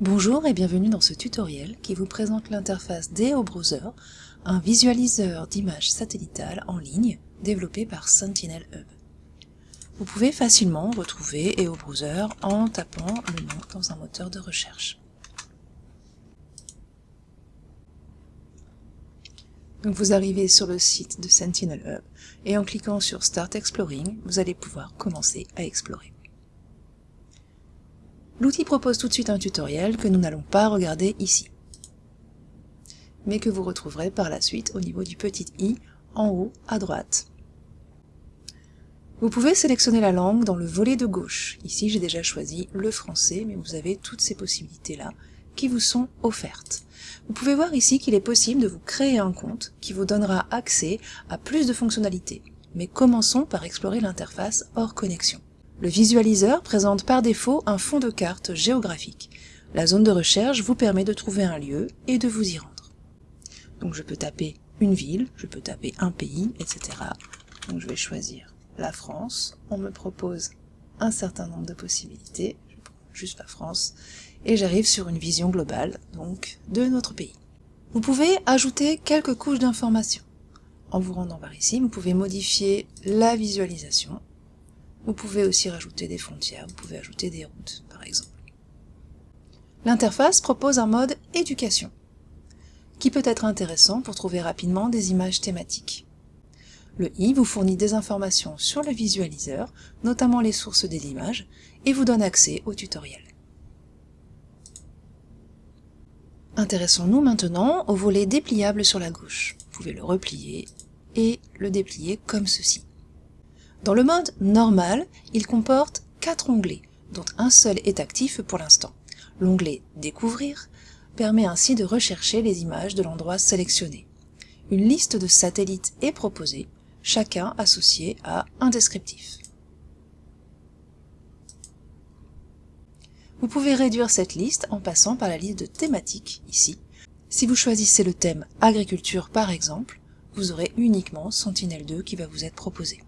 Bonjour et bienvenue dans ce tutoriel qui vous présente l'interface d'EO Browser, un visualiseur d'images satellitales en ligne développé par Sentinel Hub. Vous pouvez facilement retrouver EO Browser en tapant le nom dans un moteur de recherche. Donc vous arrivez sur le site de Sentinel Hub et en cliquant sur Start Exploring, vous allez pouvoir commencer à explorer. L'outil propose tout de suite un tutoriel que nous n'allons pas regarder ici, mais que vous retrouverez par la suite au niveau du petit i en haut à droite. Vous pouvez sélectionner la langue dans le volet de gauche. Ici, j'ai déjà choisi le français, mais vous avez toutes ces possibilités-là qui vous sont offertes. Vous pouvez voir ici qu'il est possible de vous créer un compte qui vous donnera accès à plus de fonctionnalités. Mais commençons par explorer l'interface hors connexion. Le visualiseur présente par défaut un fond de carte géographique. La zone de recherche vous permet de trouver un lieu et de vous y rendre. Donc je peux taper une ville, je peux taper un pays, etc. Donc je vais choisir la France. On me propose un certain nombre de possibilités, je prends juste la France, et j'arrive sur une vision globale, donc de notre pays. Vous pouvez ajouter quelques couches d'informations. En vous rendant par ici, vous pouvez modifier la visualisation vous pouvez aussi rajouter des frontières, vous pouvez ajouter des routes, par exemple. L'interface propose un mode éducation, qui peut être intéressant pour trouver rapidement des images thématiques. Le i vous fournit des informations sur le visualiseur, notamment les sources des images, et vous donne accès au tutoriel. Intéressons-nous maintenant au volet dépliable sur la gauche. Vous pouvez le replier et le déplier comme ceci. Dans le mode normal, il comporte quatre onglets, dont un seul est actif pour l'instant. L'onglet Découvrir permet ainsi de rechercher les images de l'endroit sélectionné. Une liste de satellites est proposée, chacun associé à un descriptif. Vous pouvez réduire cette liste en passant par la liste de thématiques, ici. Si vous choisissez le thème agriculture par exemple, vous aurez uniquement Sentinel-2 qui va vous être proposé.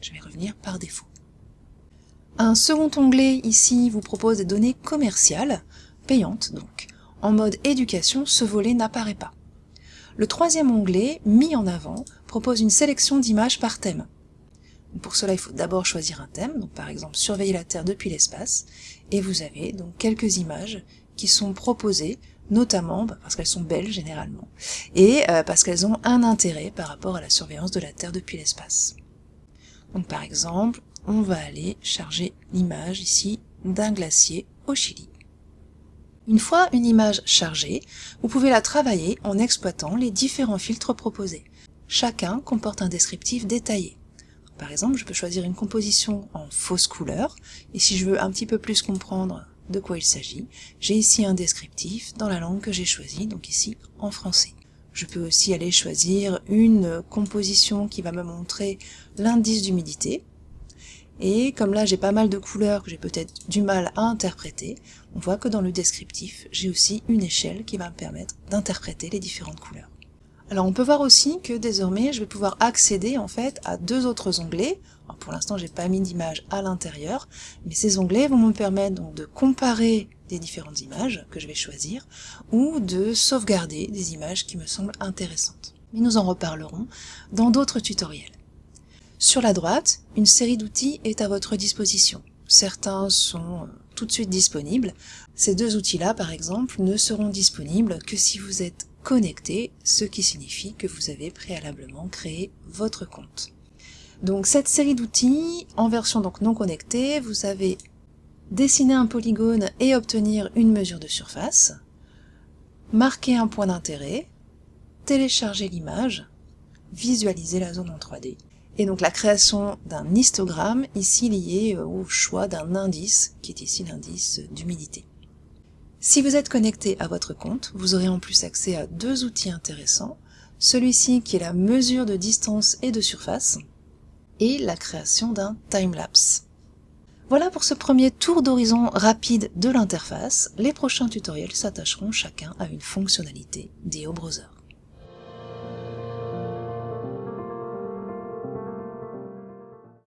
Je vais revenir par défaut. Un second onglet ici vous propose des données commerciales, payantes donc. En mode éducation, ce volet n'apparaît pas. Le troisième onglet, mis en avant, propose une sélection d'images par thème. Pour cela, il faut d'abord choisir un thème, par exemple surveiller la Terre depuis l'espace, et vous avez donc quelques images qui sont proposées, notamment bah, parce qu'elles sont belles généralement, et euh, parce qu'elles ont un intérêt par rapport à la surveillance de la Terre depuis l'espace. Donc par exemple, on va aller charger l'image ici d'un glacier au Chili. Une fois une image chargée, vous pouvez la travailler en exploitant les différents filtres proposés. Chacun comporte un descriptif détaillé. Par exemple, je peux choisir une composition en fausse couleur, et si je veux un petit peu plus comprendre de quoi il s'agit, j'ai ici un descriptif dans la langue que j'ai choisie, donc ici en français. Je peux aussi aller choisir une composition qui va me montrer l'indice d'humidité. Et comme là j'ai pas mal de couleurs que j'ai peut-être du mal à interpréter, on voit que dans le descriptif, j'ai aussi une échelle qui va me permettre d'interpréter les différentes couleurs. Alors on peut voir aussi que désormais je vais pouvoir accéder en fait à deux autres onglets. pour l'instant j'ai pas mis d'image à l'intérieur, mais ces onglets vont me permettre donc de comparer des différentes images que je vais choisir, ou de sauvegarder des images qui me semblent intéressantes. Mais nous en reparlerons dans d'autres tutoriels. Sur la droite, une série d'outils est à votre disposition. Certains sont euh, tout de suite disponibles. Ces deux outils-là, par exemple, ne seront disponibles que si vous êtes connecté, ce qui signifie que vous avez préalablement créé votre compte. Donc cette série d'outils, en version donc non connectée, vous avez dessiner un polygone et obtenir une mesure de surface, marquer un point d'intérêt, télécharger l'image, visualiser la zone en 3D. Et donc la création d'un histogramme, ici lié au choix d'un indice, qui est ici l'indice d'humidité. Si vous êtes connecté à votre compte, vous aurez en plus accès à deux outils intéressants, celui-ci qui est la mesure de distance et de surface, et la création d'un timelapse. Voilà pour ce premier tour d'horizon rapide de l'interface. Les prochains tutoriels s'attacheront chacun à une fonctionnalité d'EO Browser.